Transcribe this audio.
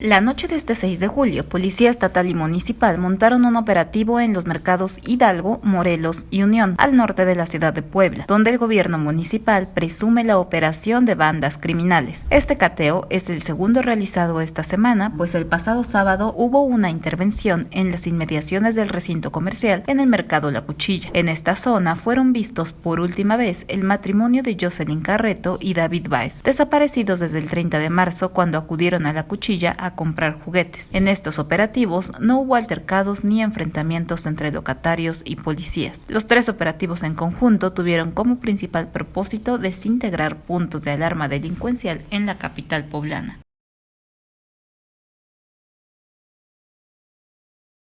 La noche de este 6 de julio, Policía Estatal y Municipal montaron un operativo en los mercados Hidalgo, Morelos y Unión, al norte de la ciudad de Puebla, donde el gobierno municipal presume la operación de bandas criminales. Este cateo es el segundo realizado esta semana, pues el pasado sábado hubo una intervención en las inmediaciones del recinto comercial en el mercado La Cuchilla. En esta zona fueron vistos por última vez el matrimonio de Jocelyn Carreto y David Baez, desaparecidos desde el 30 de marzo cuando acudieron a La Cuchilla a comprar juguetes. En estos operativos no hubo altercados ni enfrentamientos entre locatarios y policías. Los tres operativos en conjunto tuvieron como principal propósito desintegrar puntos de alarma delincuencial en la capital poblana.